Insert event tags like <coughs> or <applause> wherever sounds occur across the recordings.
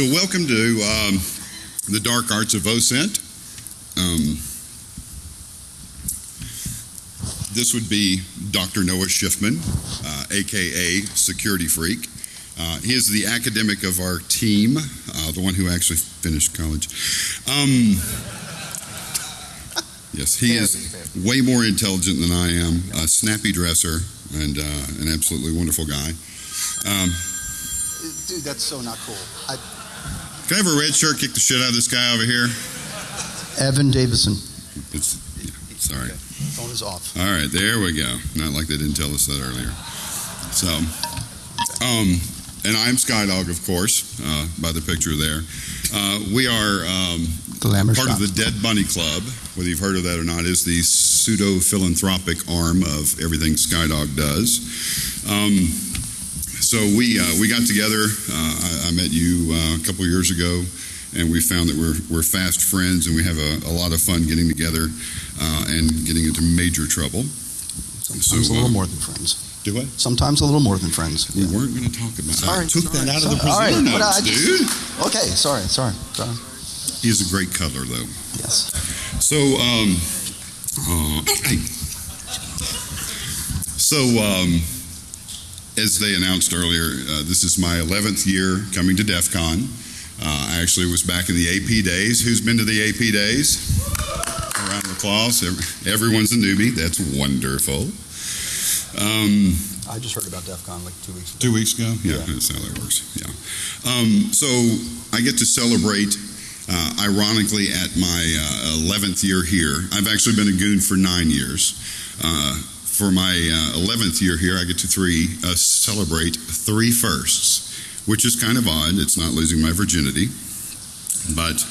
So, welcome to um, the Dark Arts of OSINT. Um, this would be Dr. Noah Schiffman, uh, aka Security Freak. Uh, he is the academic of our team, uh, the one who actually finished college. Um, yes, he is way more intelligent than I am, a snappy dresser, and uh, an absolutely wonderful guy. Um, Dude, that's so not cool. I, can I have a red shirt kick the shit out of this guy over here? Evan Davison. It's, yeah, sorry. Phone is off. All right, there we go. Not like they didn't tell us that earlier. So, um, and I'm Skydog, of course, uh, by the picture there. Uh, we are um, part shot. of the Dead Bunny Club. Whether you've heard of that or not, is the pseudo philanthropic arm of everything Skydog does. Um, so we uh, we got together. Uh, I, I met you uh, a couple years ago, and we found that we're we're fast friends, and we have a, a lot of fun getting together uh, and getting into major trouble. Sometimes So, a little uh, more than friends. Do what? Sometimes a little more than friends. We weren't going to talk about. Sorry, I took sorry, that out of the sorry. All right, presenter but notes, I just- dude. Okay, sorry, sorry. sorry. He's a great cuddler, though. Yes. So, um, uh, hey. so, um, as they announced earlier, uh, this is my 11th year coming to DEF CON. Uh, I actually was back in the AP days. Who's been to the AP days? A round of applause. Everyone's a newbie. That's wonderful. Um, I just heard about DEF CON like two weeks ago. Two weeks ago? Yeah, Yeah. that's how that works. Yeah. Um, so I get to celebrate, uh, ironically, at my uh, 11th year here. I've actually been a goon for nine years. For my uh, 11th year here, I get to three uh, celebrate three firsts, which is kind of odd. It's not losing my virginity, but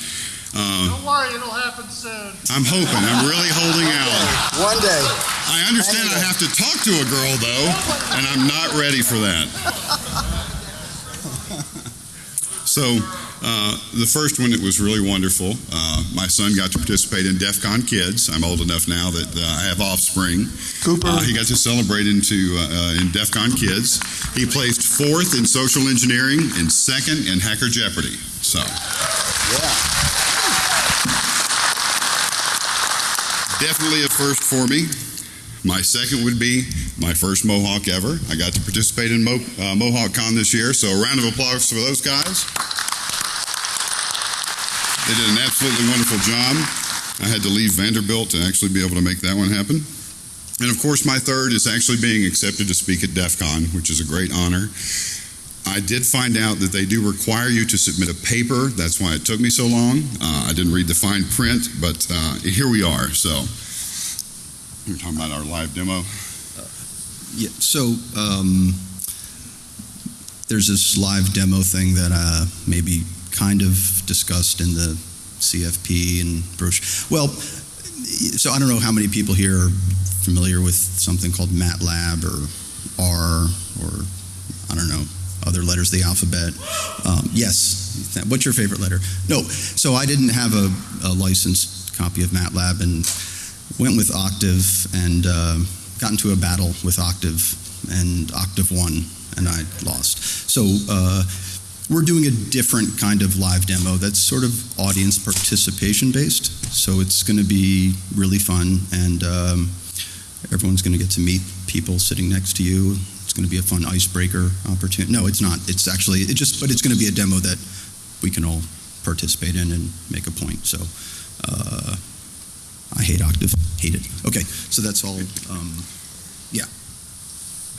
uh, Don't worry, it'll happen soon. I'm hoping. I'm really holding out. One day. I understand I have to talk to a girl though, and I'm not ready for that. So, uh, the first one it was really wonderful. Uh, my son got to participate in DEF CON Kids. I'm old enough now that uh, I have offspring. Cooper. Uh, he got to celebrate into uh, uh, in DEF CON Kids. He placed fourth in social engineering and second in Hacker Jeopardy. So, yeah. definitely a first for me. My second would be my first Mohawk ever. I got to participate in Mo- uh, Mohawk Con this year, so a round of applause for those guys. They did an absolutely wonderful job. I had to leave Vanderbilt to actually be able to make that one happen. And of course, my third is actually being accepted to speak at DEF CON, which is a great honor. I did find out that they do require you to submit a paper. That's why it took me so long. Uh, I didn't read the fine print, but uh, here we are. So, we're talking about our live demo. Yeah, so um, there's this live demo thing that uh, maybe kind of discussed in the CFP and brochure. Well, so I don't know how many people here are familiar with something called MATLAB or R or I don't know other letters of the alphabet. Um, yes, what's your favorite letter? No, so I didn't have a, a licensed copy of MATLAB and went with Octave and uh, got into a battle with Octave, and Octave won, and I lost. So uh, we're doing a different kind of live demo that's sort of audience participation based. So it's going to be really fun, and um, everyone's going to get to meet people sitting next to you. It's going to be a fun icebreaker opportunity. No, it's not. It's actually it just, but it's going to be a demo that we can all participate in and make a point. So. Uh, I hate Octave. Hate it. Okay, so that's all. Um, yeah.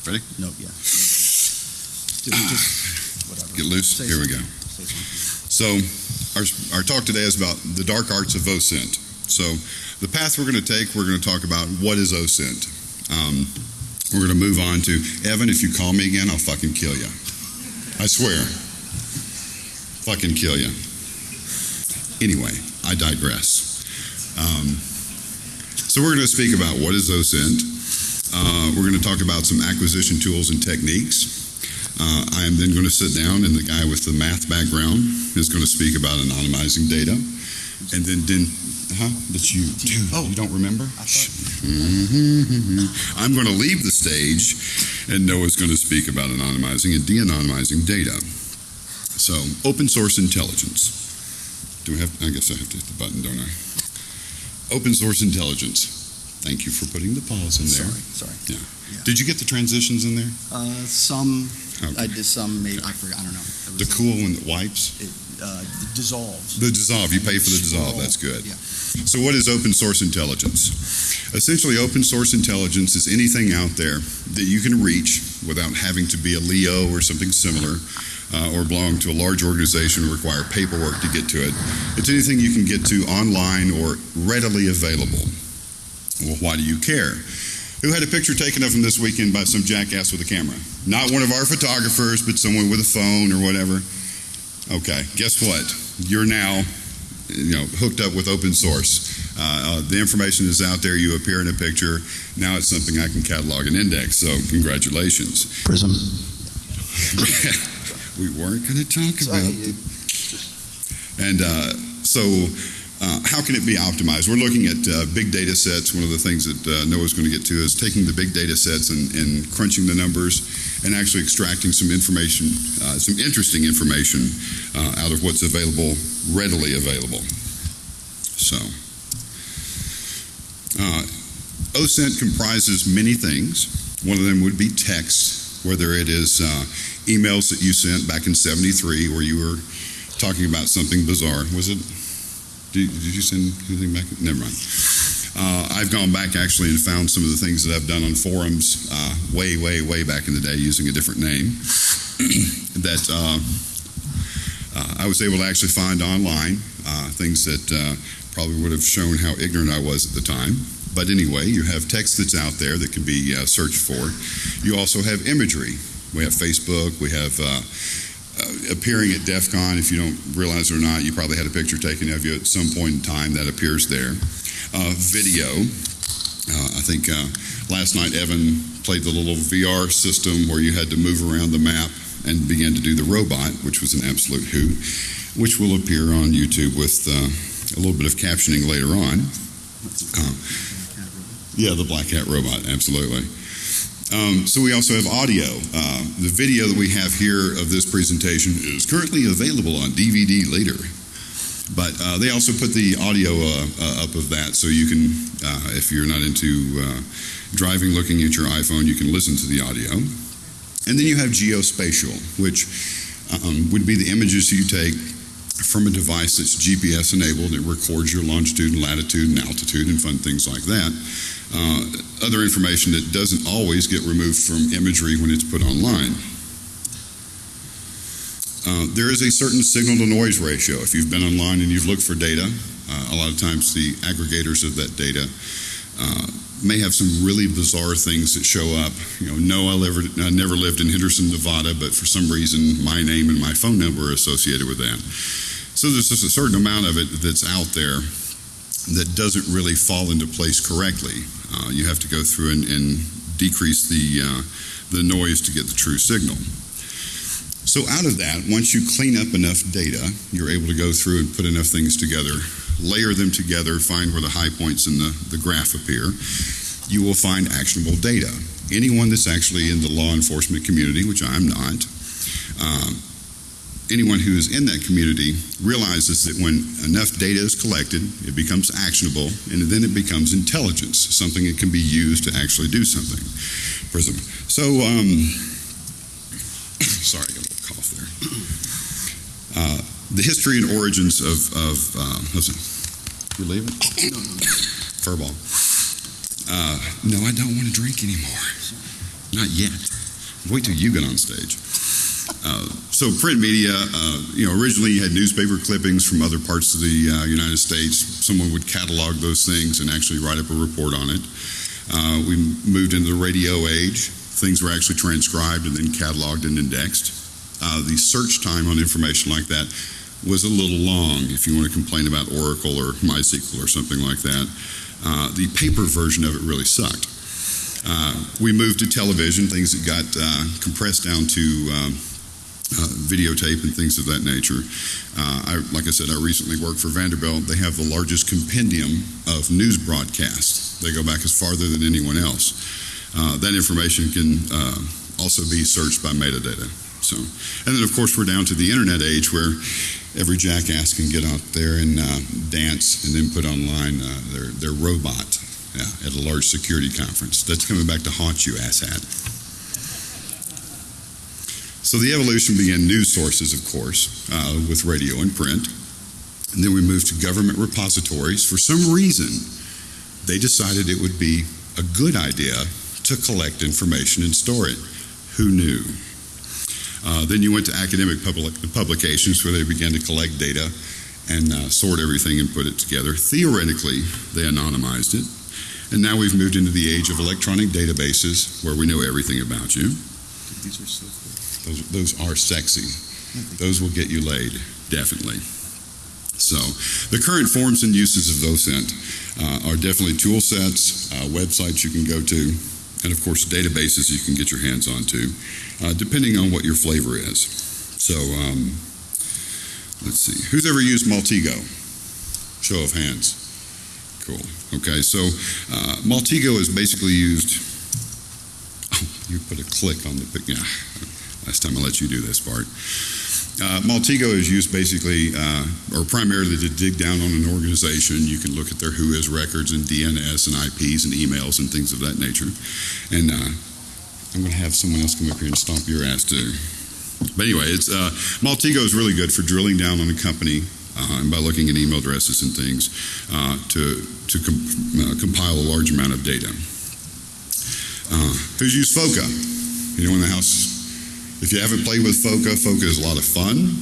Ready? No, yeah. <sighs> Just. Get loose. Say Here we go. something. Say something. So, our, our talk today is about the dark arts of OSINT. So, the path we're going to take, we're going to talk about what is OSINT. Um, we're going to move on to Evan. If you call me again, I'll fucking kill you. I swear. Fucking kill you. Anyway, I digress. Um, so we're going to speak about what is OSINT. Uh, we're going to talk about some acquisition tools and techniques. Uh, I am then going to sit down, and the guy with the math background is going to speak about anonymizing data. And then, then huh? That's you. Dude, Oh. you don't remember? Thought- I'm going to leave the stage, and Noah's going to speak about anonymizing and de anonymizing data. So, open source intelligence. Do we have, I guess I have to hit the button, don't I? Open source intelligence. Thank you for putting the pause in there. Sorry, sorry. Yeah. Did you get the transitions in there? Uh, some, Okay. I did some, maybe, I forgot, I don't know. The cool one that wipes? It uh, dissolves. The dissolve, you pay for the dissolve, that's good. Yeah. So what is open source intelligence? Essentially, open source intelligence is anything out there that you can reach without having to be a LEO or something similar, uh, or belong to a large organization or require paperwork to get to it. It's anything you can get to online or readily available. Well, why do you care? Who had a picture taken of him this weekend by some jackass with a camera? Not one of our photographers, but someone with a phone or whatever. Okay, guess what? You're now, you know, hooked up with open source. Uh, uh, the information is out there. You appear in a picture. Now it's something I can catalog and index. So congratulations. Prism. <laughs> we weren't going to talk Sorry, about. it- And uh, so, uh, how can it be optimized? We're looking at uh, big data sets. One of the things that uh, Noah's going to get to is taking the big data sets and, and crunching the numbers and actually extracting some information, uh, some interesting information uh, out of what's available, readily available. So, uh, OSINT comprises many things. One of them would be text, whether it is uh, emails that you sent back in 73 where you were talking about something bizarre. Was it? Did, did you send anything back? Never mind. Uh, I've gone back actually and found some of the things that I've done on forums uh, way, way, way back in the day using a different name <clears throat> that uh, uh, I was able to actually find online, uh, things that uh, probably would have shown how ignorant I was at the time. But anyway, you have text that's out there that can be uh, searched for. You also have imagery. We have Facebook. We have uh, uh, appearing at DEF CON. If you don't realize it or not, you probably had a picture taken of you at some point in time that appears there. Uh, video. Uh, I think uh, last night Evan played the little VR system where you had to move around the map and began to do the robot, which was an absolute hoot, which will appear on YouTube with a little bit of captioning later on. Uh, yeah, the Black Hat robot, absolutely. Um, so we also have audio. Uh, the video that we have here of this presentation is currently available on DVD later. But uh, they also put the audio uh, uh, up of that, so you can, uh, if you're not into driving, looking at your iPhone, you can listen to the audio. And then you have geospatial, which um, would be the images you take from a device that's GPS enabled. It records your longitude and latitude and altitude and fun things like that. Uh, other information that doesn't always get removed from imagery when it's put online. Uh, there is a certain signal to noise ratio. If you've been online and you've looked for data, uh, a lot of times the aggregators of that data uh, may have some really bizarre things that show up. You know, no, I never, I never lived in Henderson, Nevada, but for some reason my name and my phone number are associated with that. So there's just a certain amount of it that's out there that doesn't really fall into place correctly. Uh, you have to go through and, and decrease the uh, the noise to get the true signal. So out of that, once you clean up enough data, you're able to go through and put enough things together, layer them together, find where the high points in the, the graph appear. You will find actionable data. Anyone that's actually in the law enforcement community, which I'm not, um, anyone who is in that community realizes that when enough data is collected, it becomes actionable, and then it becomes intelligence, something that can be used to actually do something. Prism. So, um, <coughs> sorry, I got a little cough there. Uh, the history and origins of, of uh, listen, you leaving? <coughs> Furball. Uh, no, I don't want to drink anymore. Not yet. Wait till you get on stage. Uh, so print media, uh, you know, originally you had newspaper clippings from other parts of the uh, United States. Someone would catalog those things and actually write up a report on it. Uh, we moved into the radio age. Things were actually transcribed and then cataloged and indexed. Uh, the search time on information like that was a little long if you want to complain about Oracle or MySQL or something like that. Uh, the paper version of it really sucked. Uh, we moved to television, things that got uh, compressed down to um, uh, videotape and things of that nature. Uh, I, like I said, I recently worked for Vanderbilt. They have the largest compendium of news broadcasts. They go back as farther than anyone else. That information can also be searched by metadata. So, and then of course we're down to the internet age where every jackass can get out there and uh, dance and then put online uh, their their robot yeah, at a large security conference. That's coming back to haunt you, asshat. So the evolution began news sources, of course, uh, with radio and print. And then we moved to government repositories. For some reason, they decided it would be a good idea to collect information and store it. Who knew? Uh, then you went to academic public, publications where they began to collect data and uh, sort everything and put it together. Theoretically, they anonymized it. And now we've moved into the age of electronic databases where we know everything about you. These are so cool. Those, those are sexy. Those will get you laid, definitely. So, the current forms and uses of OSINT uh, are definitely tool sets, uh, websites you can go to, and of course, databases you can get your hands onto, uh, depending on what your flavor is. So, um, let's see. Who's ever used Maltego? Show of hands. Cool. Okay, so uh, Maltego is basically used. Oh, <laughs> you put a click on the. Yeah, last time I let you do this part. Uh, is used basically, uh, or primarily to dig down on an organization. You can look at their WHOIS records and DNS and IPs and emails and things of that nature. And uh, I'm going to have someone else come up here and stomp your ass too. But anyway, it's uh, is really good for drilling down on a company uh, and by looking at email addresses and things uh, to to com- compile a large amount of data. Who's used FOCA? Anyone in the house? If you haven't played with FOCA, FOCA is a lot of fun.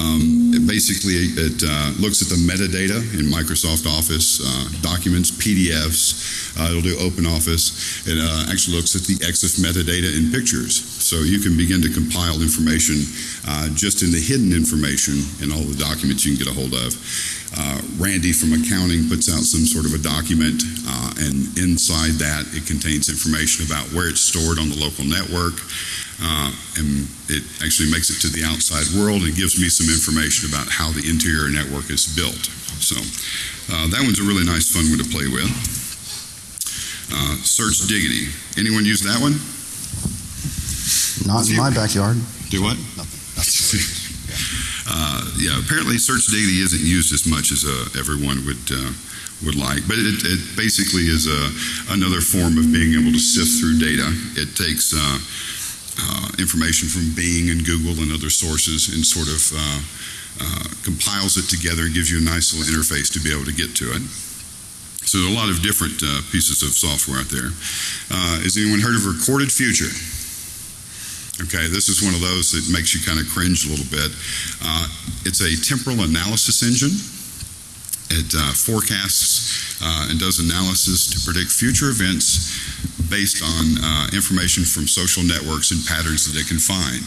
Um, it basically, it uh, looks at the metadata in Microsoft Office uh, documents, PDFs. Uh, it'll do Open Office. It uh, actually looks at the EXIF metadata in pictures. So you can begin to compile information uh, just in the hidden information in all the documents you can get a hold of. Uh, Randy from accounting puts out some sort of a document, and inside that, it contains information about where it's stored on the local network. Uh, and it actually makes it to the outside world and gives me some information about how the interior network is built. So uh, that one's a really nice, fun one to play with. Uh, Search Diggity. Anyone use that one? Not in my backyard. Do what? <laughs> uh, yeah, apparently Search Diggity isn't used as much as uh, everyone would uh, would like, but it, it basically is a, another form of being able to sift through data. It takes uh, uh, information from Bing and Google and other sources and sort of uh, uh, compiles it together and gives you a nice little interface to be able to get to it. So there are a lot of different uh, pieces of software out there. Uh, has anyone heard of Recorded Future? Okay, this is one of those that makes you kind of cringe a little bit. Uh, it's a temporal analysis engine. It forecasts and does analysis to predict future events based on uh, information from social networks and patterns that they can find.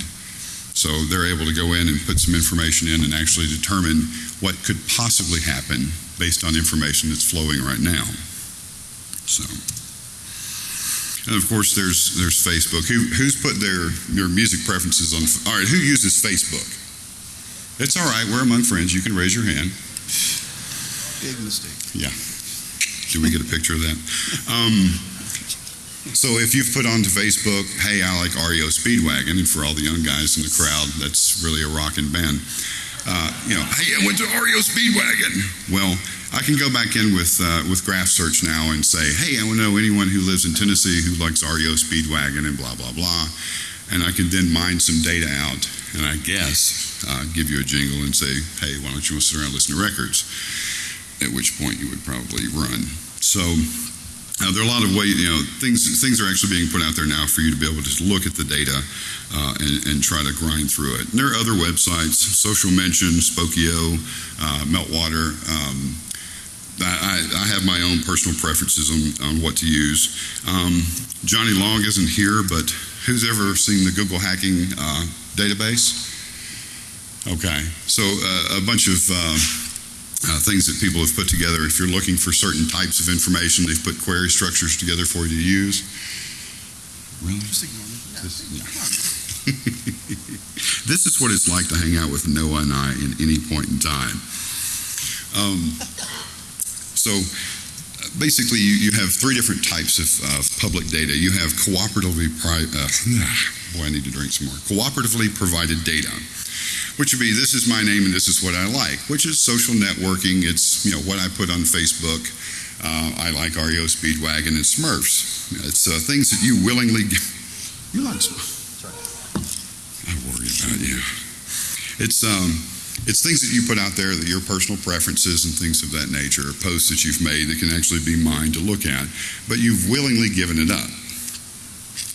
So they're able to go in and put some information in and actually determine what could possibly happen based on information that's flowing right now. So, and of course, there's there's Facebook. Who who's put their their music preferences on? All right, who uses Facebook? It's all right. We're among friends. You can raise your hand. Big mistake. Yeah. Do we get a picture of that? Um, so if you've put onto Facebook, hey, I like REO Speedwagon, and for all the young guys in the crowd, that's really a rocking band. Uh, you know, hey, I went to REO Speedwagon. Well, I can go back in with uh, with Graph Search now and say, hey, I want to know anyone who lives in Tennessee who likes REO Speedwagon and blah blah blah, and I can then mine some data out, and I guess uh, give you a jingle and say, hey, why don't you sit around and listen to records? At which point you would probably run. So uh, there are a lot of ways, you know, things things are actually being put out there now for you to be able to just look at the data uh, and, and try to grind through it. And there are other websites, Social Mention, Spokeo, uh, Meltwater. Um, I, I have my own personal preferences on, on what to use. Um, Johnny Long isn't here, but who's ever seen the Google hacking uh, database? Okay, so uh, a bunch of uh, things that people have put together. If you're looking for certain types of information, they've put query structures together for you to use. Really? Just ignore me. This, <laughs> this is what it's like to hang out with Noah and I in any point in time. Um, so, basically, you, you have three different types of, public data. You have cooperatively, pri- uh, <sighs> boy, I need to drink some more. Cooperatively provided data, which would be this is my name and this is what I like, which is social networking. It's you know what I put on Facebook. Uh, I like REO Speedwagon and Smurfs. It's uh, things that you willingly. You like Smurfs? I worry about you. It's um, it's things that you put out there that your personal preferences and things of that nature, posts that you've made that can actually be mine to look at, but you've willingly given it up.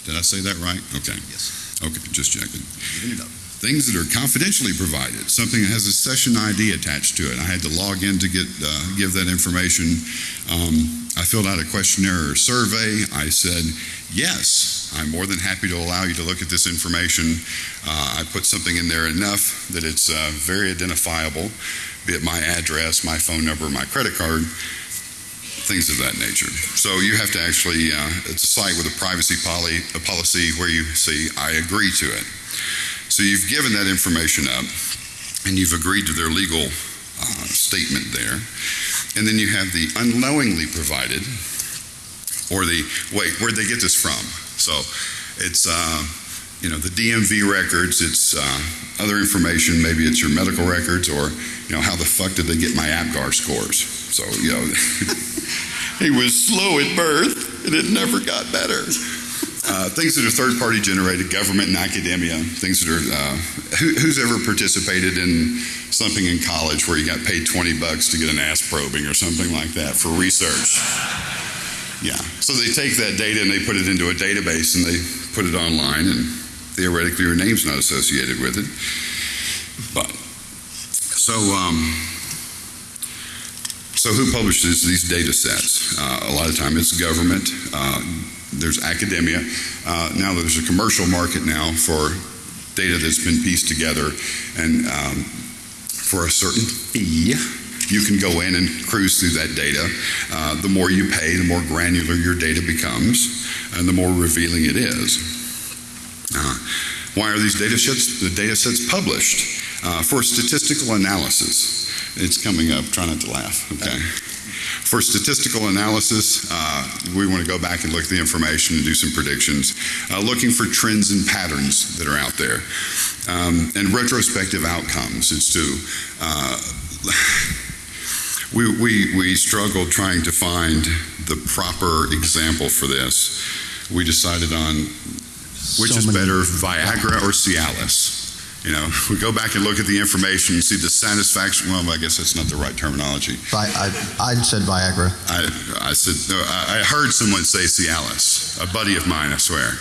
Did I say that right? Okay. Yes. Okay, just checking. Giving it up. Things that are confidentially provided, something that has a session ID attached to it. I had to log in to get uh, give that information. Um, I filled out a questionnaire or survey. I said, yes, I'm more than happy to allow you to look at this information. Uh, I put something in there enough that it's uh, very identifiable, be it my address, my phone number, my credit card, things of that nature. So you have to actually, uh, it's a site with a privacy poly, a policy where you say, I agree to it. So you've given that information up and you've agreed to their legal uh, statement there. And then you have the unknowingly provided, or the, wait, where'd they get this from? So it's, uh, you know, the DMV records, it's uh, other information, maybe it's your medical records, or, you know, how the fuck did they get my APGAR scores? So, you know, <laughs> he was slow at birth and it never got better. Uh, things that are third party generated, government and academia, things that are, uh, who, who's ever participated in something in college where you got paid 20 bucks to get an ass probing or something like that for research? Yeah. So they take that data and they put it into a database and they put it online, and theoretically your name's not associated with it. But, so, um, so who publishes these data sets? Uh, a lot of time it's government. Uh, there's academia. Uh, now there's a commercial market now for data that's been pieced together, and um, for a certain fee, you can go in and cruise through that data. Uh, the more you pay, the more granular your data becomes, and the more revealing it is. Uh, why are these data sets, the data sets published? Uh, for statistical analysis. It's coming up. Try not to laugh. Okay. For statistical analysis, uh, we want to go back and look at the information and do some predictions, uh, looking for trends and patterns that are out there, um, and retrospective outcomes. It's to uh, we, we we struggled trying to find the proper example for this. We decided on which So is better, Viagra or Cialis. You know, we go back and look at the information and see the satisfaction. Well, I guess that's not the right terminology. Vi- I, I said Viagra. I, I said, no, I, I heard someone say Cialis, a buddy of mine, I swear.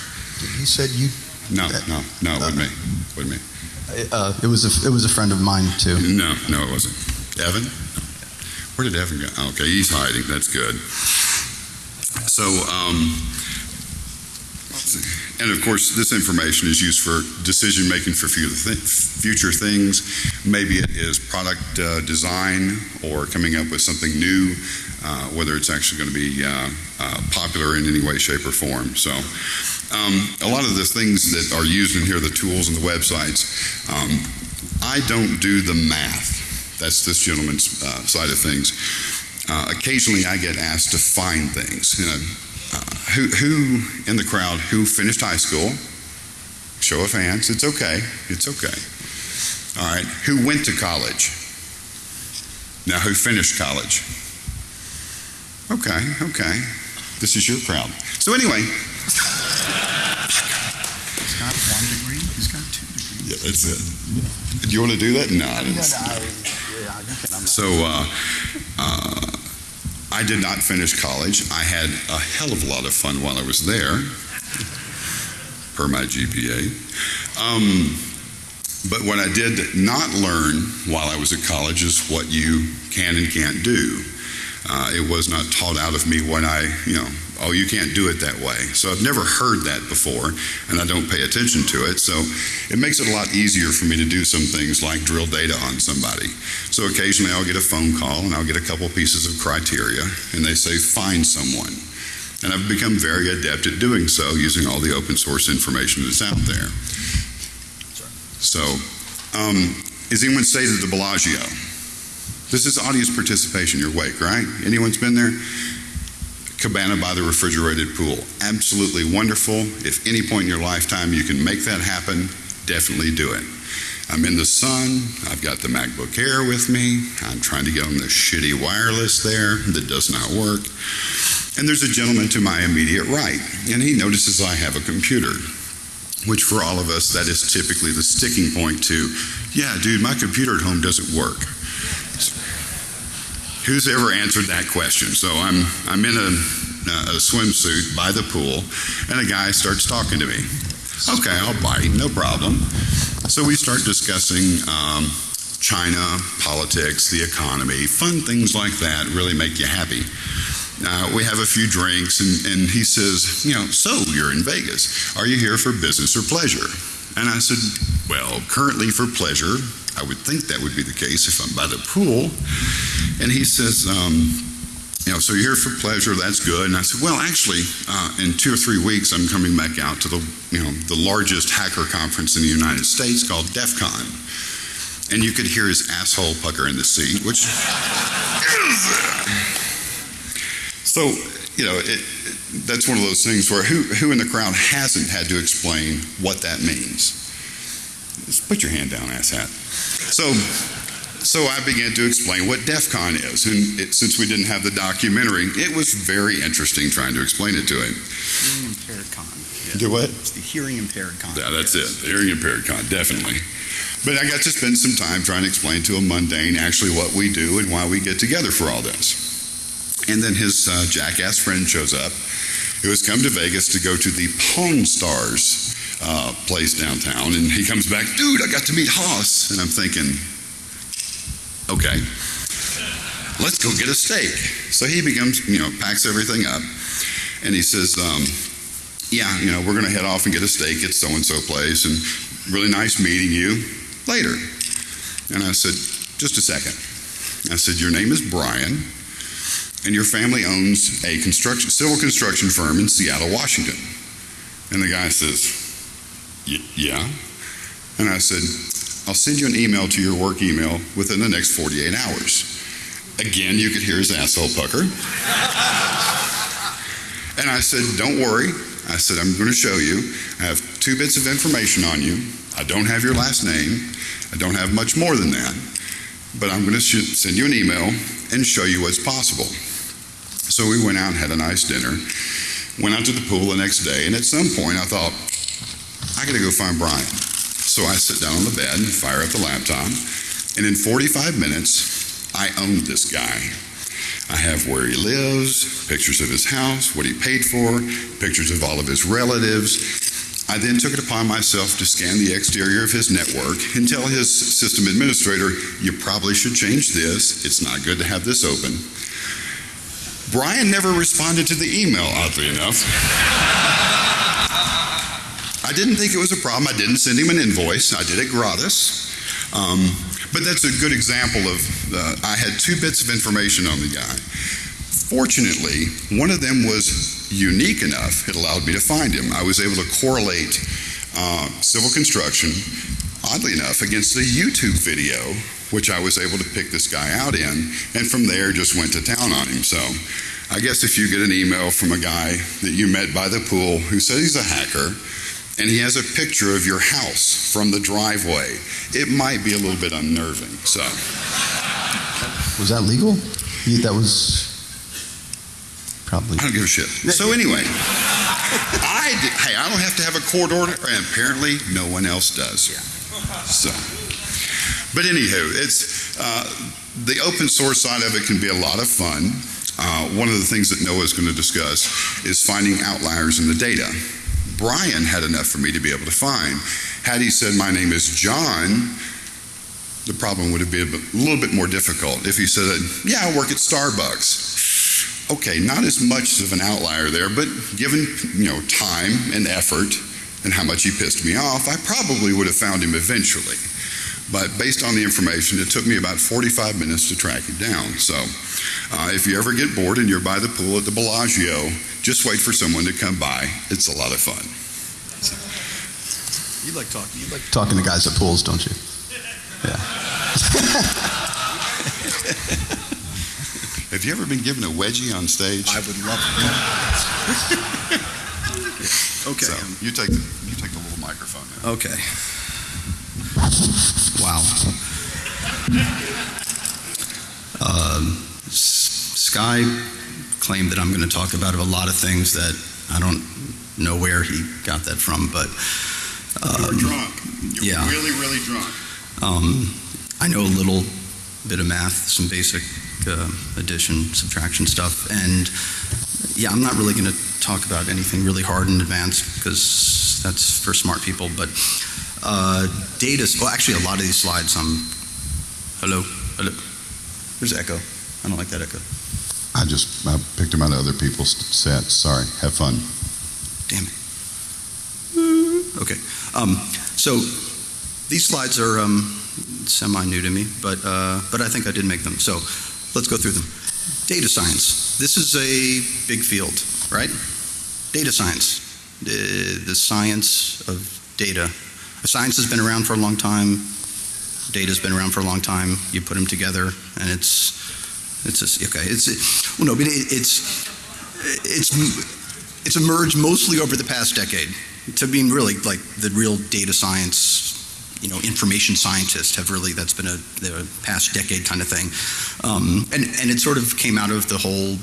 He said you. No, no, no, it wasn't me. Wasn't me. Uh, it was a it was a friend of mine too. No, no, it wasn't. Evan? Where did Evan go? Oh, okay, he's hiding. That's good. So, um, and of course, this information is used for decision making for future, things. Maybe it is product uh, design or coming up with something new, uh, whether it's actually going to be uh, uh, popular in any way, shape, or form. So, um, a lot of the things that are used in here, the tools and the websites, um, I don't do the math. That's this gentleman's uh, side of things. Uh, occasionally, I get asked to find things. You know, who, who in the crowd who finished high school? Show of hands. It's okay. It's okay. All right. Who went to college? Now, who finished college? Okay. Okay. This is your crowd. So anyway, He's got one degree, he's got two degrees. yeah, that's it. Do you want to do that? No, I didn't. So uh, uh, I did not finish college. I had a hell of a lot of fun while I was there, per my GPA. Um, but what I did not learn while I was at college is what you can and can't do. Uh, it was not taught out of me when I, you know, oh, you can't do it that way. So I've never heard that before, and I don't pay attention to it. So it makes it a lot easier for me to do some things like drill data on somebody. So occasionally I'll get a phone call and I'll get a couple pieces of criteria, and they say, find someone. And I've become very adept at doing so using all the open source information that's out there. So, um, is anyone stayed at the Bellagio? This is audience participation, You're wake, right? Anyone's been there? Cabana by the refrigerated pool. Absolutely wonderful. If any point in your lifetime you can make that happen, definitely do it. I'm in the sun. I've got the MacBook Air with me. I'm trying to get on the shitty wireless there that does not work. And there's a gentleman to my immediate right, and he notices I have a computer, which for all of us, that is typically the sticking point to, yeah, dude, my computer at home doesn't work. Who's ever answered that question? So I'm, I'm in a, a swimsuit by the pool, and a guy starts talking to me. Okay, I'll bite, no problem. So we start discussing um, China, politics, the economy, fun things like that really make you happy. Uh, we have a few drinks, and, and he says, You know, so you're in Vegas. Are you here for business or pleasure? And I said, Well, currently for pleasure. I would think that would be the case if I'm by the pool. And he says, um, you know, so you're here for pleasure, that's good. And I said, well, actually, uh, in two or three weeks, I'm coming back out to the, you know, the largest hacker conference in the United States called DEF CON. And you could hear his asshole pucker in the seat, which. so, you know, it, that's one of those things where who, who in the crowd hasn't had to explain what that means? Just put your hand down, asshat. So, so I began to explain what DEF CON is. And it, since we didn't have the documentary, it was very interesting trying to explain it to him. Hearing impaired con. Yeah. Do what? It's the hearing impaired con. Yeah, that's it. The hearing impaired con, definitely. But I got to spend some time trying to explain to a mundane actually what we do and why we get together for all this. And then his uh, jackass friend shows up who has come to Vegas to go to the Pawn Stars uh, place downtown. And he comes back, dude, I got to meet Hoss. And I'm thinking, okay, let's go get a steak. So he becomes, you know, packs everything up. And he says, um, yeah, you know, we're going to head off and get a steak at so and so place. And really nice meeting you later. And I said, just a second. I said, your name is Brian, and your family owns a construction, civil construction firm in Seattle, Washington. And the guy says, "Y- yeah. And I said, I'll send you an email to your work email within the next 48 hours. Again, you could hear his asshole pucker. and I said, Don't worry. I said, I'm going to show you. I have two bits of information on you. I don't have your last name. I don't have much more than that. But I'm going to sh- send you an email and show you what's possible. So we went out and had a nice dinner. Went out to the pool the next day, and at some point I thought, I got to go find Brian. So I sit down on the bed and fire up the laptop, and in 45 minutes, I owned this guy. I have where he lives, pictures of his house, what he paid for, pictures of all of his relatives. I then took it upon myself to scan the exterior of his network and tell his system administrator, you probably should change this. It's not good to have this open. Brian never responded to the email, oddly enough. <laughs> I didn't think it was a problem. I didn't send him an invoice. I did it gratis. Um, but that's a good example of uh, I had two bits of information on the guy. Fortunately, one of them was unique enough, it allowed me to find him. I was able to correlate uh, civil construction, oddly enough, against a YouTube video, which I was able to pick this guy out in, and from there just went to town on him. So I guess if you get an email from a guy that you met by the pool who says he's a hacker, and he has a picture of your house from the driveway, it might be a little bit unnerving. So. Was that legal? That was probably. I don't give a shit. So anyway, I did, hey, I don't have to have a court order, and apparently no one else does. Yeah. So, but anywho, it's uh, the open source side of it can be a lot of fun. Uh, one of the things that Noah is going to discuss is finding outliers in the data. Brian had enough for me to be able to find. Had he said my name is John, the problem would have been a little bit more difficult. If he said, "Yeah, I work at Starbucks," okay, not as much of an outlier there, but given you know time and effort and how much he pissed me off, I probably would have found him eventually. But based on the information, it took me about 45 minutes to track him down. So, uh, if you ever get bored and you're by the pool at the Bellagio, just wait for someone to come by. It's a lot of fun. You like talking. You like Talking to guys at pools, don't you? Yeah. <laughs> Have you ever been given a wedgie on stage? I would love it. <laughs> Okay. So, you take the, you take the little microphone now. Okay. Wow. Um, S- Sky claimed that I'm going to talk about a lot of things that I don't know where he got that from, but You were um, drunk. You yeah. were really, really drunk. um, I know a little bit of math, some basic uh, addition, subtraction stuff, and yeah, I'm not really going to talk about anything really hard and advanced because that's for smart people. But uh, data, well, actually, a lot of these slides, um, hello, hello, there's echo. I don't like that echo. I just I picked them out of other people's sets. Sorry. Have fun. Damn it. Okay. Um, so these slides are um, semi new to me, but uh, but I think I did make them. So let's go through them. Data science. This is a big field, right? Data science, the, the science of data. Science has been around for a long time. Data's been around for a long time. You put them together, and it's it's just, okay. It's well, no, but it, it's it's it's emerged mostly over the past decade to being really like the real data science, you know, information scientists have really that's been a the past decade kind of thing, um, and and it sort of came out of the whole.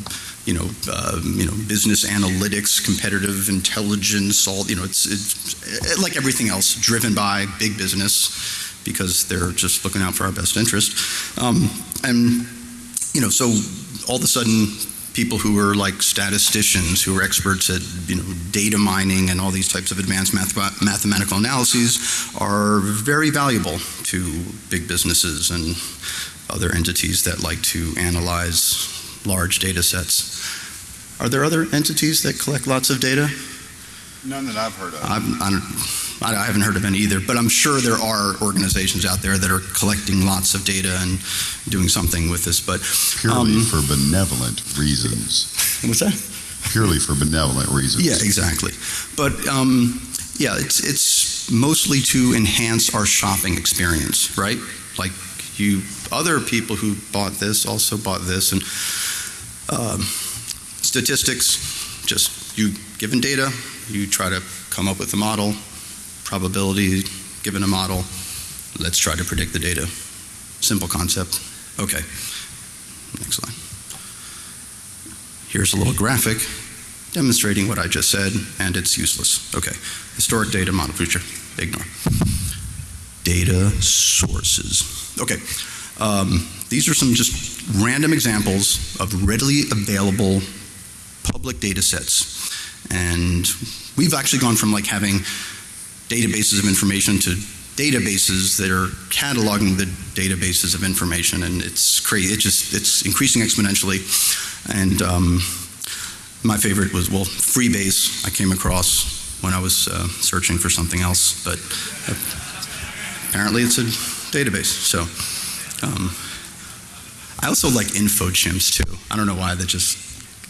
You know, uh, you know, business analytics, competitive intelligence. All you know, it's, it's like everything else, driven by big business because they're just looking out for our best interest. Um, and you know, so all of a sudden, people who are like statisticians, who are experts at you know data mining and all these types of advanced math- mathematical analyses, are very valuable to big businesses and other entities that like to analyze large data sets. Are there other entities that collect lots of data? None that I've heard of. I'm, I'm, I haven't heard of any either, but I'm sure there are organizations out there that are collecting lots of data and doing something with this. But Purely um, for benevolent reasons. what's that? Purely for benevolent reasons. Yeah, exactly. But um, yeah, it's it's mostly to enhance our shopping experience, right? Like you, other people who bought this also bought this, and um, statistics. Just you given data, you try to come up with a model, probability given a model. Let's try to predict the data. Simple concept. Okay. Next slide. Here's a little graphic demonstrating what I just said, and it's useless. Okay. Historic data, model future, ignore. Data sources. Okay. Um, these are some just random examples of readily available public data sets. And we've actually gone from like having databases of information to databases that are cataloging the databases of information, and it's crazy. It just it's increasing exponentially. And um, my favorite was well, Freebase. I came across when I was uh, searching for something else, but apparently it's a database. So um, I also like info InfoChimps too. I don't know why. That just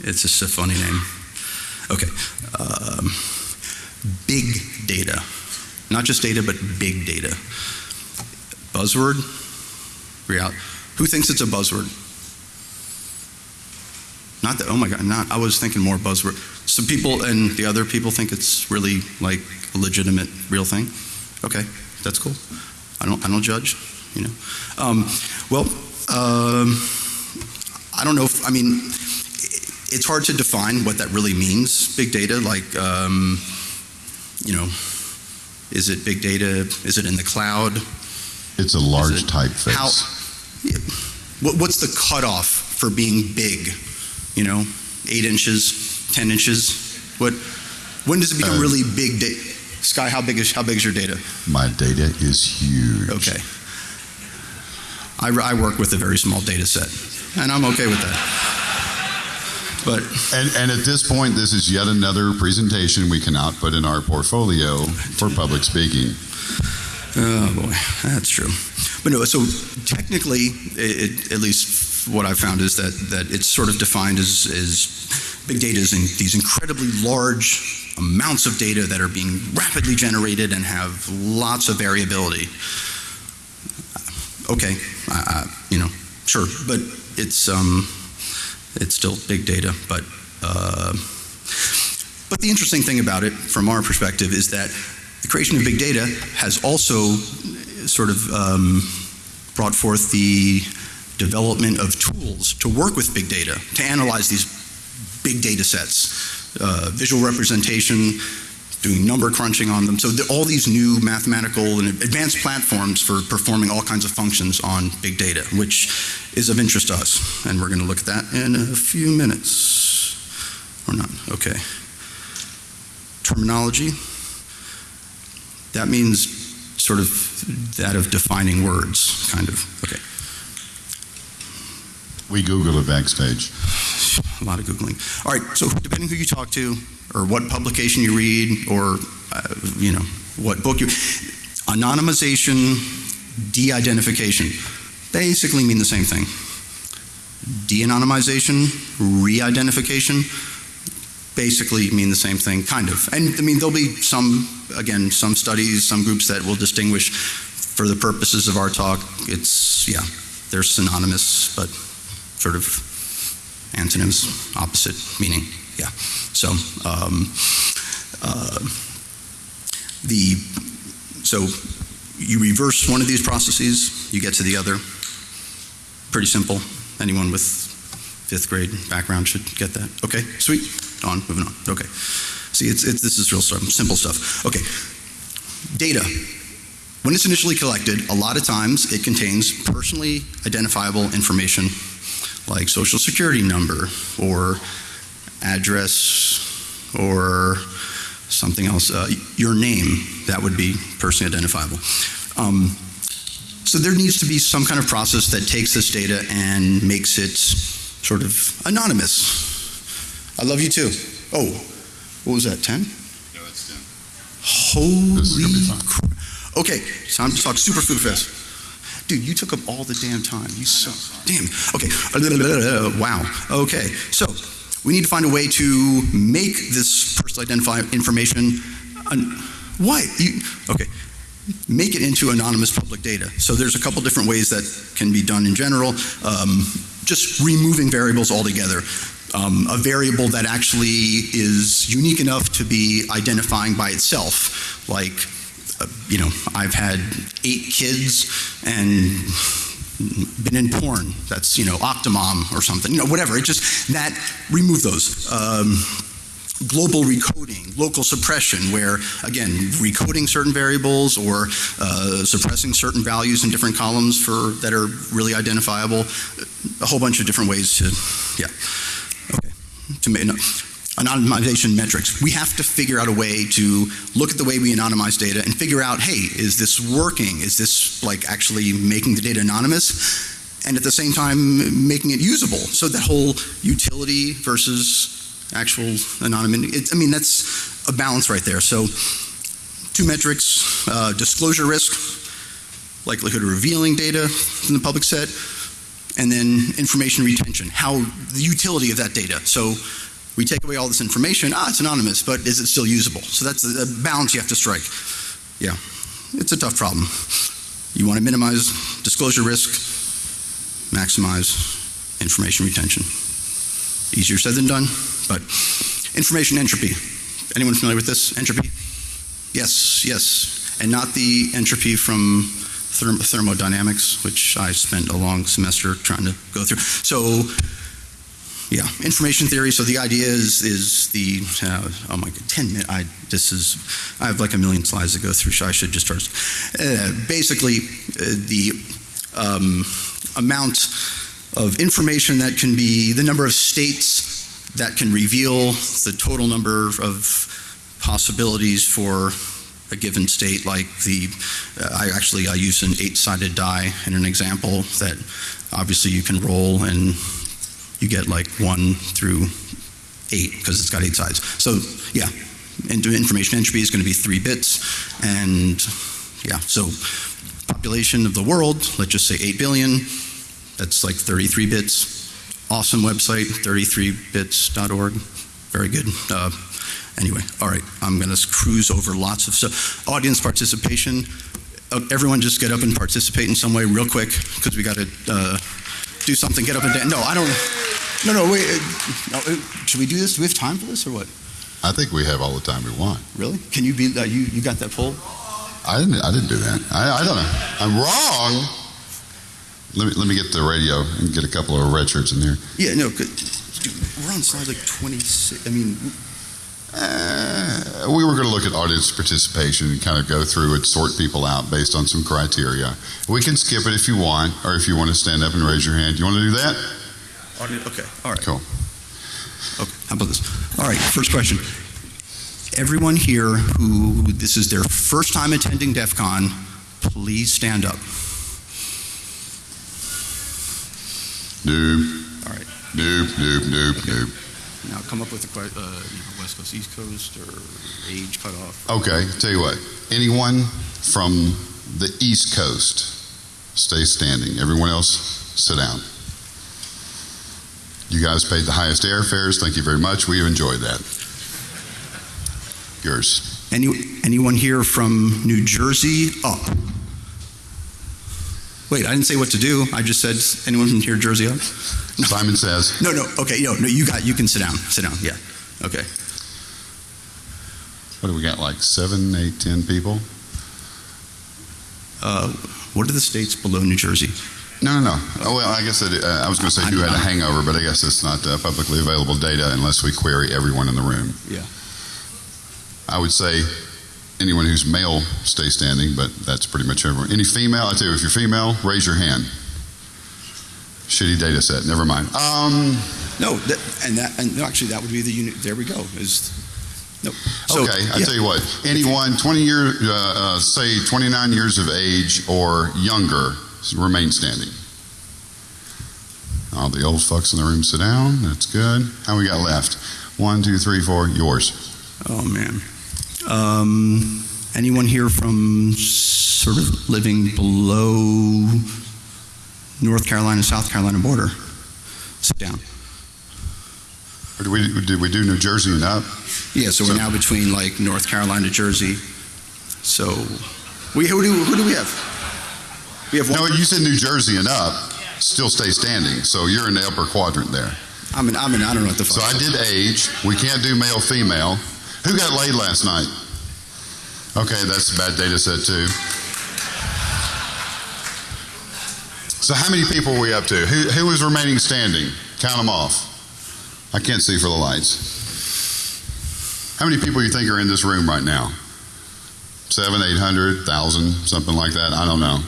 it's just a funny name. Okay, um, big data, not just data, but big data. Buzzword. Real. Who thinks it's a buzzword? Not that. Oh my God. Not. I was thinking more buzzword. Some people and the other people think it's really like a legitimate, real thing. Okay, that's cool. I don't. I don't judge. You know. Um, well, um, I don't know. If, I mean, it's hard to define what that really means. Big data, like, um, you know, is it big data? Is it in the cloud? It's a large it- typeface. How? What, what's the cutoff for being big? You know, eight inches, ten inches. What? When does it become Uh, really big? data? Sky, how big is how big is your data? My data is huge. Okay. I, I work with a very small data set, and I'm okay with that. But And, and at this point, this is yet another presentation we cannot put in our portfolio for public speaking. Oh boy, that's true. But no, so technically, it, it, at least what I found is that that it's sort of defined as, as big data is in these incredibly large amounts of data that are being rapidly generated and have lots of variability. Okay, I, I, you know, sure, but it's um, it's still big data, but uh, but the interesting thing about it, from our perspective, is that the creation of big data has also sort of um, brought forth the development of tools to work with big data, to analyze these big data sets, uh, visual representation, doing number crunching on them. So the, all these new mathematical and advanced platforms for performing all kinds of functions on big data, which is of interest to us. And we're going to look at that in a few minutes. Or not. Okay. Terminology. That means sort of that of defining words, kind of. Okay. We Google it backstage. A lot of Googling. All right, so depending who you talk to, or what publication you read, or, uh, you know, what book you. Anonymization, de-identification basically mean the same thing. De-anonymization, re-identification basically mean the same thing, kind of. And I mean, there'll be some, again, some studies, some groups that will distinguish for the purposes of our talk. It's, yeah, they're synonymous, but sort of antonyms, opposite meaning. Yeah. So um, uh, the so you reverse one of these processes, you get to the other. Pretty simple. Anyone with fifth grade background should get that. Okay, sweet. On, moving on. Okay. See, it's, it's this is real simple stuff. Okay. Data. When it's initially collected, a lot of times it contains personally identifiable information like social security number or address or something else, uh, your name, that would be personally identifiable. Um, so there needs to be some kind of process that takes this data and makes it sort of anonymous. I love you too. Oh, what was that, 10? No, it's 10. Holy This is gonna be fun. cr- Okay, time to talk super food fest. Dude, you took up all the damn time. You so damn. Okay. <laughs> Wow. Okay. So we need to find a way to make this personal identify information. What? You, okay. Make it into anonymous public data. So there's a couple different ways that can be done in general. Um, just removing variables altogether. Um, a variable that actually is unique enough to be identifying by itself, like uh, you know, I've had eight kids and been in porn. That's, you know, Octomom or something, you know, whatever. It just, that, remove those. Um, global recoding, local suppression, where, again, recoding certain variables or uh, suppressing certain values in different columns for, that are really identifiable. A whole bunch of different ways to, yeah. Okay. To make, no anonymization metrics. We have to figure out a way to look at the way we anonymize data and figure out, hey, is this working? Is this like actually making the data anonymous? And at the same time, making it usable. So that whole utility versus actual anonymity, it, I mean, that's a balance right there. So two metrics, uh, disclosure risk, likelihood of revealing data in the public set, and then information retention, how the utility of that data. So we take away all this information, ah, it's anonymous, but is it still usable? So that's the balance you have to strike. Yeah, it's a tough problem. You want to minimize disclosure risk, maximize information retention. Easier said than done, but information entropy. Anyone familiar with this? Entropy? Yes, yes. And not the entropy from therm- thermodynamics, which I spent a long semester trying to go through. So yeah, information theory. So the idea is is the uh, oh my god, ten minutes. I this is I have like a million slides to go through. So I should just start. Uh, basically, uh, the um, amount of information that can be the number of states that can reveal the total number of possibilities for a given state. Like the uh, I actually I use an eight-sided die in an example that obviously you can roll and you get like one through eight because it's got eight sides. So yeah, information entropy is going to be three bits, and yeah, so population of the world, let's just say eight billion. That's like 33 bits. Awesome website, 33bits.org. Very good. Uh, anyway, all right, I'm going to cruise over lots of stuff. Audience participation. Uh, everyone just get up and participate in some way real quick because we got to uh, do something. Get up and dance. No, I don't. No, no, wait. uh, No, uh, should we do this? Do we have time for this or what? I think we have all the time we want. Really? Can you be, uh, you, you got that poll? I didn't. I didn't do that. I, I don't know. I'm wrong. Let me let me get the radio and get a couple of red shirts in there. Yeah, no. Dude, we're on slide like 26. I mean, Uh, we were going to look at audience participation and kind of go through it, sort people out based on some criteria. We can skip it if you want, or if you want to stand up and raise your hand. You want to do that? okay, all right. Cool. Okay, how about this? All right, first question. Everyone here who this is their first time attending DEF CON, please stand up. Noob. All right. Noob. Noob. Noob. Okay. Noob. Now come up with a que- uh, West Coast, East Coast, or age cutoff. Okay. Tell you what. Anyone from the East Coast, stay standing. Everyone else, sit down. You guys paid the highest airfares. Thank you very much. We enjoyed that. Yours. Any, anyone here from New Jersey up? Wait, I didn't say what to do. I just said anyone from here, Jersey up? Simon says. No, no. Okay, no, no. You got. You can sit down. Sit down. Yeah. Okay. What do we got? Like seven, eight, ten people? Uh, what are the states below New Jersey? No, no, no. Oh, well, I guess it, uh, I was going to say who had a hangover, but I guess it's not uh, publicly available data unless we query everyone in the room. Yeah. I would say anyone who's male, stay standing, but that's pretty much everyone. Any female? I tell you, if you're female, raise your hand. Shitty data set. Never mind. Um, No, that, and that, and no, actually, that would be the unit. There we go. Is no. So, okay, I yeah. tell you what. Anyone 20 year, uh, uh, say 29 years of age or younger, remain standing. All the old fucks in the room sit down. That's good. How we got left? One, two, three, four. Yours. Oh man. Um, anyone here from sort of living below North Carolina, South Carolina border? Sit down. Or did we did we do New Jersey and up? Yeah, so, So- we're now between like North Carolina, Jersey. So, we who do, who do we have? We have one. No, you said New Jersey and up. Still stay standing. So you're in the upper quadrant there. I'm in. I'm in. I don't know what the fuck. So. I did age. We can't do male female. Who got laid last night? Okay, that's a bad data set too. So how many people are we up to? Who, who is remaining standing? Count them off. I can't see for the lights. How many people you think are in this room right now? Seven, eight hundred, thousand, something like that. I don't know.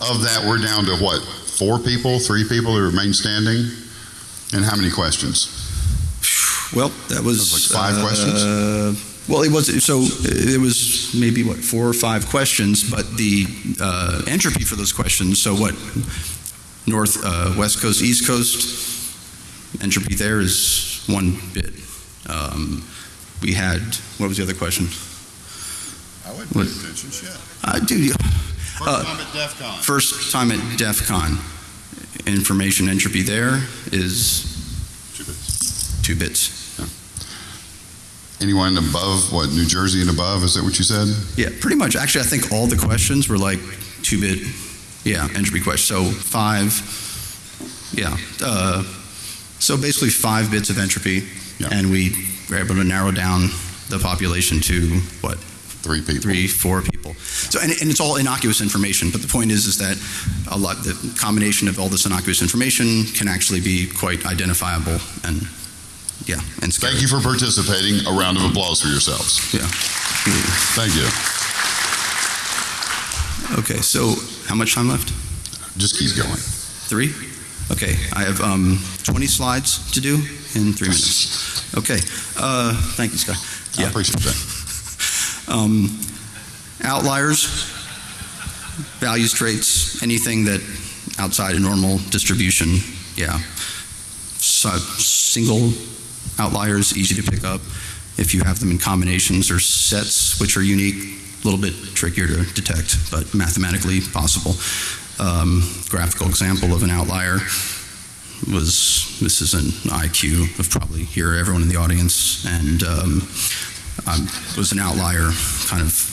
Of that, we're down to what? Four people, three people who remain standing, and how many questions? Well, that was, That was like five uh, questions? Well, it was so it was maybe what four or five questions, but the uh, entropy for those questions. So what? North, uh, west coast, east coast. Entropy there is one bit. Um, we had what was the other question? I would What? attention, shit. Uh, dude, First Uh, time at DEF CON. first time at DEF CON. Information entropy there is Two bits. two bits. Anyone above, what, New Jersey and above, is that what you said? Yeah, pretty much. Actually, I think all the questions were like two bit, yeah, entropy questions. So five, yeah. Uh, so basically five bits of entropy, Yeah. and we were able to narrow down the population to what Three people. three, four people. So and, and it's all innocuous information. But the point is, is that a lot the combination of all this innocuous information can actually be quite identifiable and yeah, and scary. Thank you for participating. A round of applause for yourselves. Yeah. Thank you. Okay. So how much time left? Just keep going. Three? Okay, I have um, 20 slides to do in three minutes. Okay, uh, thank you, Scott. I Yeah. appreciate that. <laughs> Um, outliers, values, traits, anything that outside a normal distribution, yeah. So, single outliers, easy to pick up. If you have them in combinations or sets, which are unique, a little bit trickier to detect, but mathematically possible. Um, graphical example of an outlier was this is an IQ of probably here everyone in the audience, and um, um, was an outlier, kind of.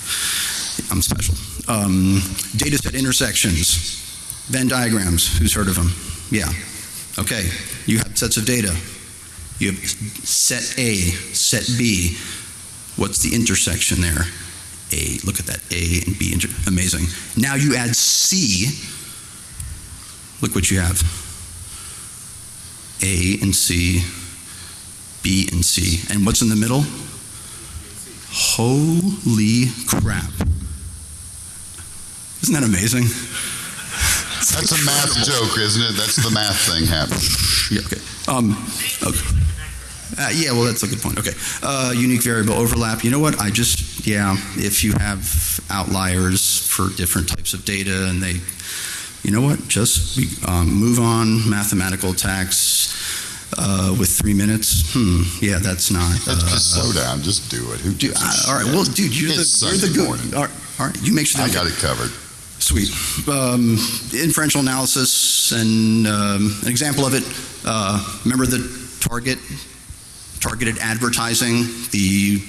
I'm special. Um, data set intersections, Venn diagrams. Who's heard of them? Yeah. Okay, you have sets of data. You have set A, set B. What's the intersection there? A, look at that, A and B, amazing. Now you add C. Look what you have. A and C, B and C. And what's in the middle? Holy crap. Isn't that amazing? That's a math joke, isn't it? That's the math thing happening. Yeah, okay. Um, okay. Uh, yeah, well, that's a good point. Okay. Uh, unique variable overlap. You know what? I just, yeah, if you have outliers for different types of data and they, you know what? Just um, move on. Mathematical attacks uh, with three minutes. Hmm. Yeah, that's not. Uh, just slow down. Just do it. Who a I- all right. Well, dude, you're It's the you're the good. morning. All right, all right. You make sure. That I got it covered. Sweet. Um, inferential analysis, and um, an example of it. Uh, remember the target, targeted advertising. The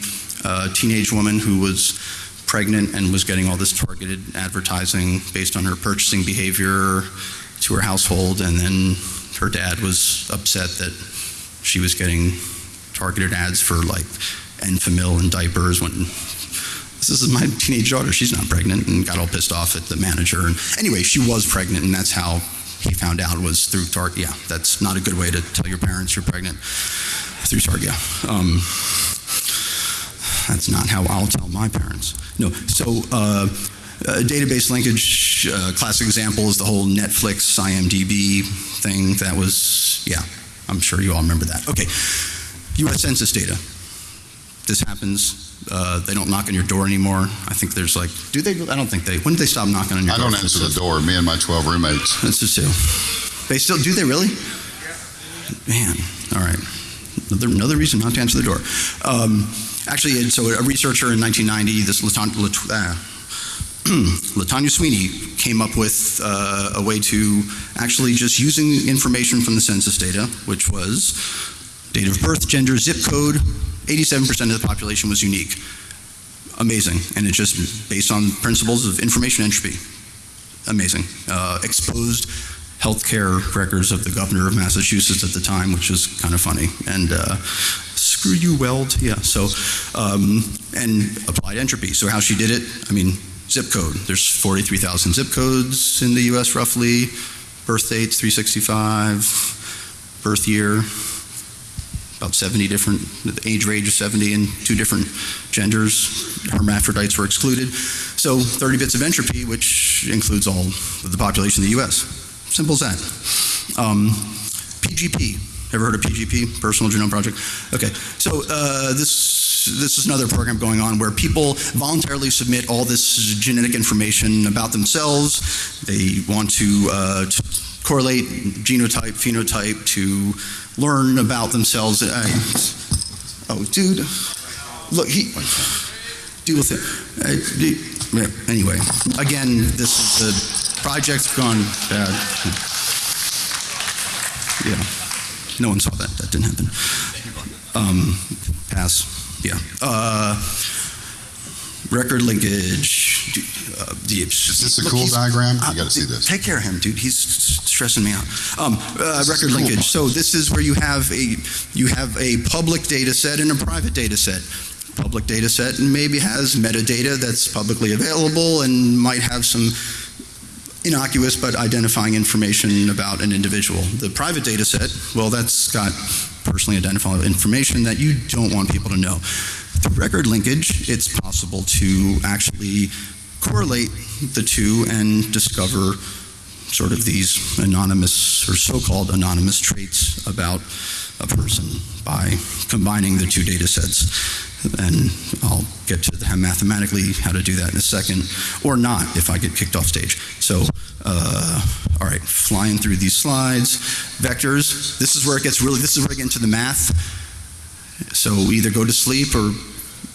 uh, teenage woman who was pregnant and was getting all this targeted advertising based on her purchasing behavior to her household, and then her dad was upset that she was getting targeted ads for like Enfamil and diapers when this is my teenage daughter. She's not pregnant, and got all pissed off at the manager. And anyway, she was pregnant, and that's how he found out was through Target. Yeah, that's not a good way to tell your parents you're pregnant through Target. Yeah. Um, that's not how I'll tell my parents. No. So. Uh, uh, database linkage, uh, classic example is the whole Netflix IMDb thing. That was, yeah, I'm sure you all remember that. Okay, U.S. Census data. This happens uh, they don't knock on your door anymore. I think there's like, do they? I don't think they. When did they stop knocking on your I door? don't answer the door. Me and my 12 roommates. That's just two. They still do. They really? Man, all right. Another, another reason not to answer the door. Um, actually, so a researcher in 1990, this uh, <clears throat> Latanya Sweeney came up with uh, a way to actually just using information from the census data, which was date of birth, gender, zip code. 87% of the population was unique. Amazing, and it's just based on principles of information entropy. Amazing. Uh, exposed healthcare records of the governor of Massachusetts at the time, which is kind of funny. And uh, screw you, Weld. Yeah. So, um, and applied entropy. So how she did it? I mean, zip code. There's 43,000 zip codes in the U.S. roughly. Birth dates 365. Birth year about 70 different, age range of 70 and two different genders. Hermaphrodites were excluded. So 30 bits of entropy, which includes all of the population of the U.S. Simple as that. Um, PGP. Ever heard of PGP? Personal Genome Project. Okay. So uh, this this is another program going on where people voluntarily submit all this genetic information about themselves. They want to, uh, to correlate genotype, phenotype to learn about themselves. I, oh, dude, look, he deal with it. Yeah, anyway, again, this is the project's gone bad. Yeah, no one saw that. That didn't happen. Um, pass. Yeah. Uh, record linkage. Uh, the, Is this a look, cool diagram? uh, You got to see this. Take care of him, dude. He's stressing me out. Um, uh, record cool. linkage. So this is where you have a you have a public data set and a private data set. Public data set maybe has metadata that's publicly available and might have some innocuous but identifying information about an individual. The private data set, well, that's got personally identifiable information that you don't want people to know. Through record linkage, it's possible to actually correlate the two and discover sort of these anonymous or so-called anonymous traits about a person by combining the two data sets. And I'll get to the, mathematically how to do that in a second, or not if I get kicked off stage. So, uh, all right, flying through these slides. Vectors, this is where it gets really, this is where I get into the math. So either go to sleep or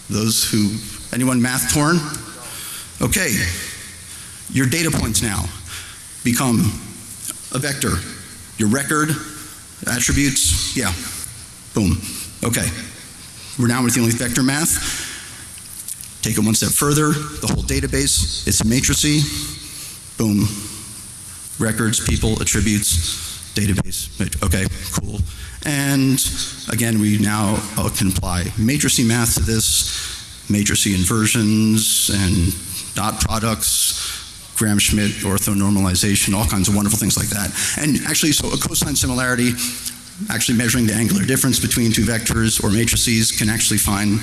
those who, anyone math torn? Okay, your data points now become a vector. Your record, attributes, yeah, boom. Okay, we're now with dealing with vector math. Take it one step further, the whole database, it's matricy, boom. Records, people, attributes, database. Okay, cool. And again, we now uh, can apply matrix math to this, matrix inversions and dot products, Gram-Schmidt orthonormalization, all kinds of wonderful things like that. And actually, so a cosine similarity, actually measuring the angular difference between two vectors or matrices can actually find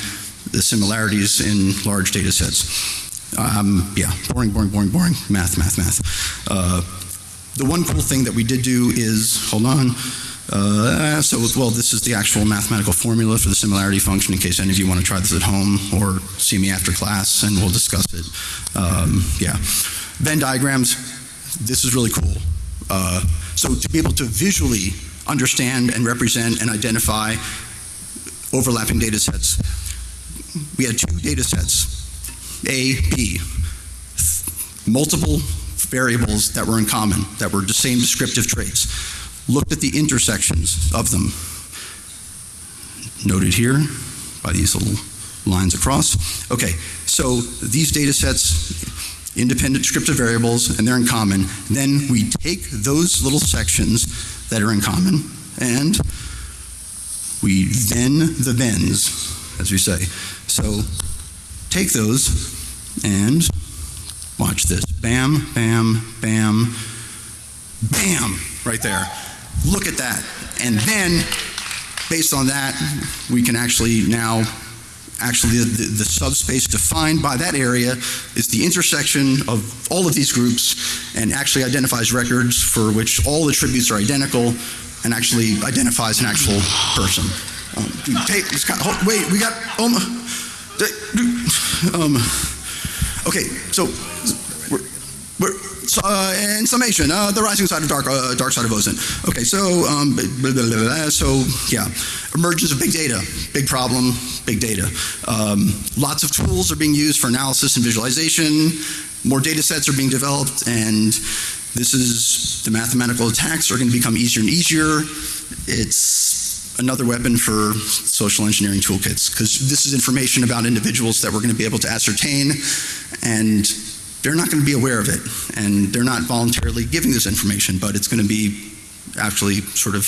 the similarities in large data sets. Um, yeah, boring, boring, boring, boring. Math, math, math. Uh, the one cool thing that we did do is, hold on, uh, so, well, this is the actual mathematical formula for the similarity function in case any of you want to try this at home or see me after class and we'll discuss it. Um, yeah. Venn diagrams, this is really cool. Uh, so to be able to visually understand and represent and identify overlapping data sets, we had two data sets, A, B, multiple variables that were in common, that were the same descriptive traits. Looked at the intersections of them, noted here by these little lines across. Okay, so these data sets, independent descriptive variables, and they're in common. Then we take those little sections that are in common and we then the thens, as we say. So take those and watch this. Bam, bam, bam, bam, right there. Look at that. And then, based on that, we can actually now, actually, the, the, the subspace defined by that area is the intersection of all of these groups and actually identifies records for which all the attributes are identical and actually identifies an actual person. Um, wait, we got, um, um, okay, so, so, uh, in summation, uh, the rising side of dark, uh, dark side of ozone. Okay, so, um, blah, blah, blah, so, yeah, emergence of big data, big problem, big data. Um, lots of tools are being used for analysis and visualization. More data sets are being developed, and this is the mathematical attacks are going to become easier and easier. It's another weapon for social engineering toolkits because this is information about individuals that we're going to be able to ascertain, and they're not going to be aware of it, and they're not voluntarily giving this information, but it's going to be actually sort of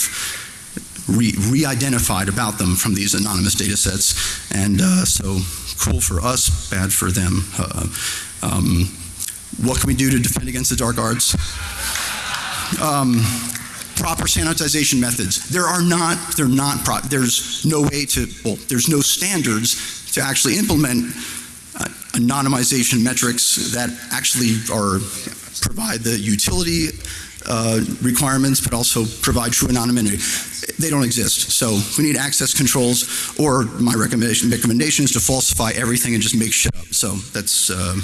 re- re-identified about them from these anonymous data sets, and uh, so cool for us, bad for them. Uh, um, what can we do to defend against the dark arts? Um, proper sanitization methods. There are not, they're not, there's no way to, well, there's no standards to actually implement anonymization metrics that actually are, provide the utility uh, requirements, but also provide true anonymity. They don't exist. So we need access controls, or my recommendation, recommendation is to falsify everything and just make shit up. So that's, uh,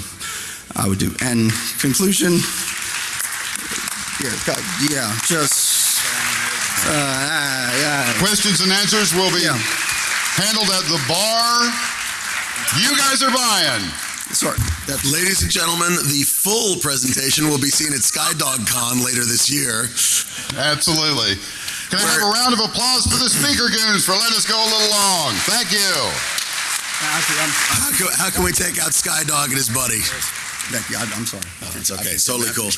I would do. And conclusion, yeah, God, yeah, just, uh, ah, yeah. Questions and answers will be Yeah. handled at the bar. You guys are buying. Sorry, that's Ladies and gentlemen, the full presentation will be seen at Skydog Con later this year. Absolutely. Can I have a round of applause for the speaker goons for letting us go a little long? Thank you. How can, how can we take out Skydog and his buddy? thank you, I'm I'm sorry. It's okay. It's totally cool.